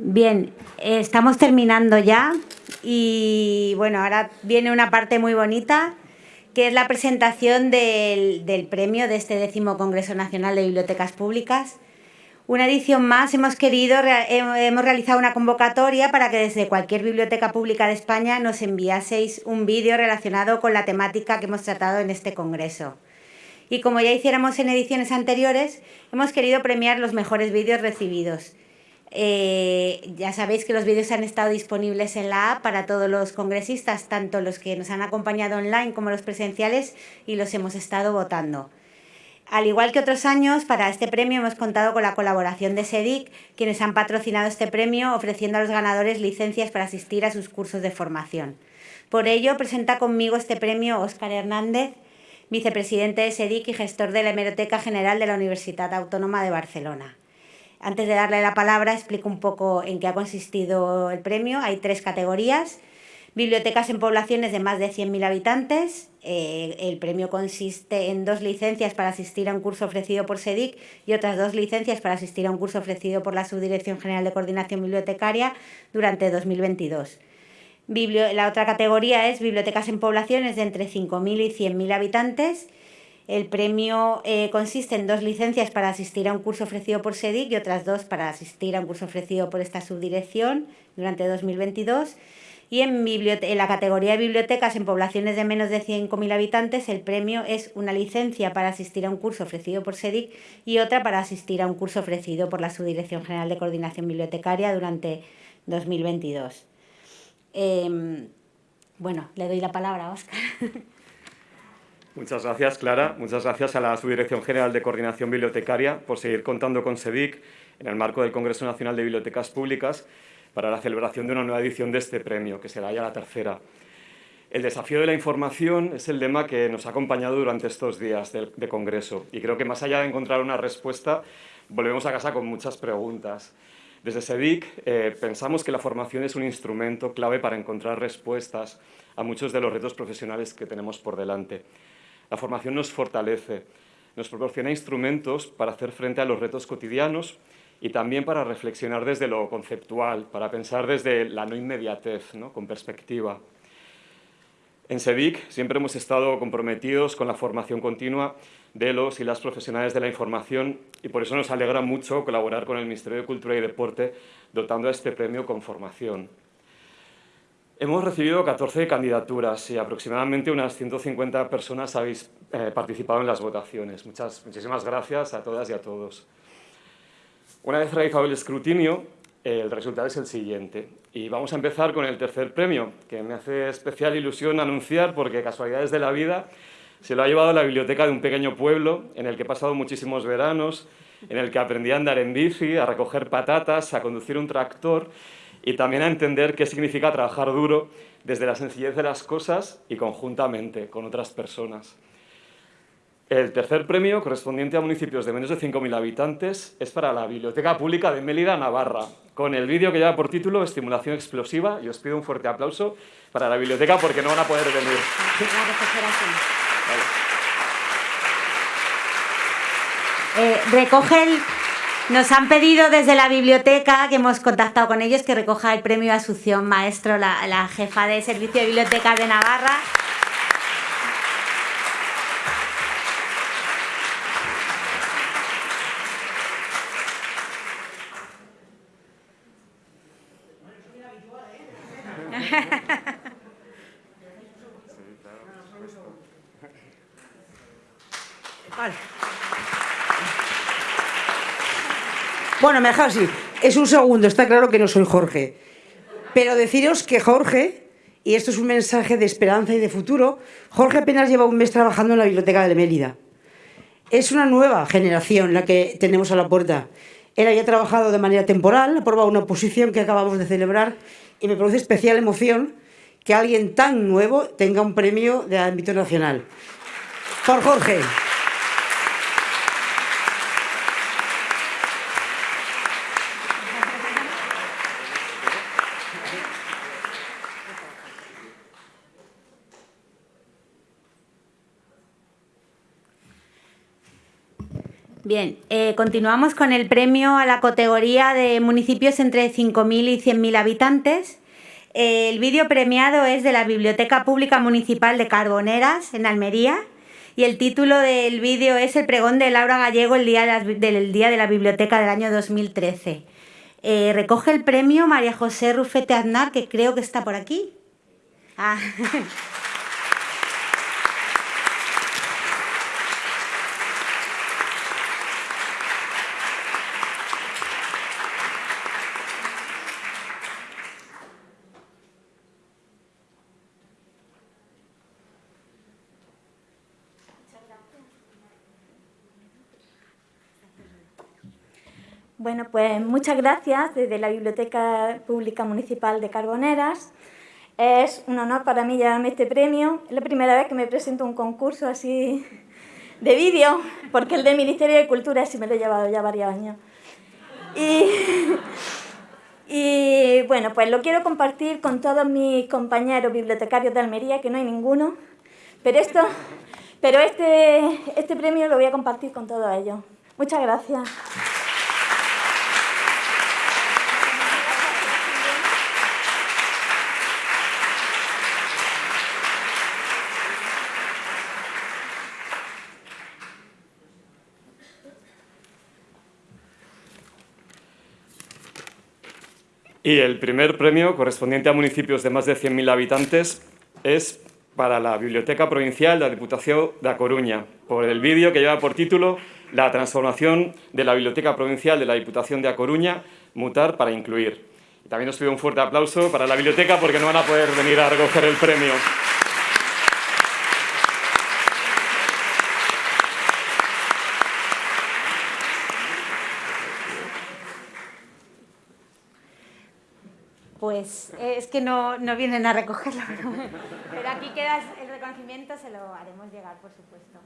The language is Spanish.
Bien, eh, estamos terminando ya y bueno, ahora viene una parte muy bonita que es la presentación del, premio de este décimo Congreso Nacional de Bibliotecas Públicas. Una edición más, hemos querido, hemos realizado una convocatoria para que desde cualquier biblioteca pública de España nos enviaseis un vídeo relacionado con la temática que hemos tratado en este congreso. Y como ya hiciéramos en ediciones anteriores, hemos querido premiar los mejores vídeos recibidos. Eh, ya sabéis que los vídeos han estado disponibles en la app para todos los congresistas, tanto los que nos han acompañado online como los presenciales, y los hemos estado votando. Al igual que otros años, para este premio hemos contado con la colaboración de SEDIC, quienes han patrocinado este premio ofreciendo a los ganadores licencias para asistir a sus cursos de formación. Por ello, presenta conmigo este premio Óscar Hernández, vicepresidente de SEDIC y gestor de la Hemeroteca General de la Universidad Autónoma de Barcelona. Antes de darle la palabra, explico un poco en qué ha consistido el premio. Hay tres categorías bibliotecas en poblaciones de más de 100.000 habitantes. Eh, el premio consiste en dos licencias para asistir a un curso ofrecido por SEDIC y otras dos licencias para asistir a un curso ofrecido por la Subdirección General de Coordinación Bibliotecaria durante 2022. la otra categoría es bibliotecas en poblaciones de entre 5.000 y 100.000 habitantes. El premio eh, consiste en dos licencias para asistir a un curso ofrecido por SEDIC y otras dos para asistir a un curso ofrecido por esta subdirección durante 2022 y en, la categoría de bibliotecas en poblaciones de menos de 5.000 habitantes el premio es una licencia para asistir a un curso ofrecido por SEDIC y otra para asistir a un curso ofrecido por la Subdirección General de Coordinación Bibliotecaria durante 2022. Em, bueno, le doy la palabra a Óscar. Muchas gracias, Clara. Muchas gracias a la Subdirección General de Coordinación Bibliotecaria por seguir contando con SEDIC en el marco del Congreso Nacional de Bibliotecas Públicas para la celebración de una nueva edición de este premio, que será ya la tercera. El desafío de la información es el lema que nos ha acompañado durante estos días de, Congreso y creo que más allá de encontrar una respuesta, volvemos a casa con muchas preguntas. Desde SEDIC eh, pensamos que la formación es un instrumento clave para encontrar respuestas a muchos de los retos profesionales que tenemos por delante. La formación nos fortalece, nos proporciona instrumentos para hacer frente a los retos cotidianos y también para reflexionar desde lo conceptual, para pensar desde la no inmediatez, con perspectiva. En SEDIC siempre hemos estado comprometidos con la formación continua de los y las profesionales de la información y por eso nos alegra mucho colaborar con el Ministerio de Cultura y Deporte dotando a este premio con formación. Hemos recibido 14 candidaturas y aproximadamente unas 150 personas habéis eh, participado en las votaciones. Muchas, muchísimas gracias a todas y a todos. Una vez realizado el escrutinio, el resultado es el siguiente. Y vamos a empezar con el tercer premio, que me hace especial ilusión anunciar porque casualidades de la vida se lo ha llevado a la biblioteca de un pequeño pueblo en el que he pasado muchísimos veranos, en el que aprendí a andar en bici, a recoger patatas, a conducir un tractor y también a entender qué significa trabajar duro desde la sencillez de las cosas y conjuntamente con otras personas. El tercer premio, correspondiente a municipios de menos de 5.000 habitantes, es para la Biblioteca Pública de Mélida, Navarra, con el vídeo que lleva por título Estimulación explosiva, y os pido un fuerte aplauso para la biblioteca porque no van a poder venir. Eh, recoge Nos han pedido desde la biblioteca, que hemos contactado con ellos, que recoja el premio Asunción Maestro, la, la jefa de Servicio de Biblioteca de Navarra. Bueno, me así. Es un segundo, está claro que no soy Jorge. Pero deciros que Jorge, y esto es un mensaje de esperanza y de futuro, Jorge apenas lleva un mes trabajando en la biblioteca de Mérida. Es una nueva generación la que tenemos a la puerta. Él había trabajado de manera temporal, ha una posición que acabamos de celebrar y me produce especial emoción que alguien tan nuevo tenga un premio de ámbito nacional. Por Jorge. Bien, eh, continuamos con el premio a la categoría de municipios entre 5.000 y 100.000 habitantes. Eh, el vídeo premiado es de la Biblioteca Pública Municipal de Carboneras, en Almería, y el título del vídeo es El pregón de Laura Gallego el día de la, del Día de la Biblioteca del año 2013. Eh, recoge el premio María José Rufete Aznar, que creo que está por aquí. Ah. Bueno, pues muchas gracias desde la Biblioteca Pública Municipal de Carboneras. Es un honor para mí llevarme este premio. Es la primera vez que me presento a un concurso así de vídeo, porque el del Ministerio de Cultura sí me lo he llevado ya varios años. Y, bueno, pues lo quiero compartir con todos mis compañeros bibliotecarios de Almería, que no hay ninguno, pero, esto, pero este, este premio lo voy a compartir con todos ellos. Muchas gracias. Y el primer premio, correspondiente a municipios de más de 100.000 habitantes, es para la Biblioteca Provincial de la Diputación de A Coruña, por el vídeo que lleva por título La transformación de la Biblioteca Provincial de la Diputación de A Coruña, mutar para incluir. Y también os pido un fuerte aplauso para la biblioteca porque no van a poder venir a recoger el premio. Pues es que no, no vienen a recogerlo, pero aquí queda el reconocimiento, se lo haremos llegar, por supuesto.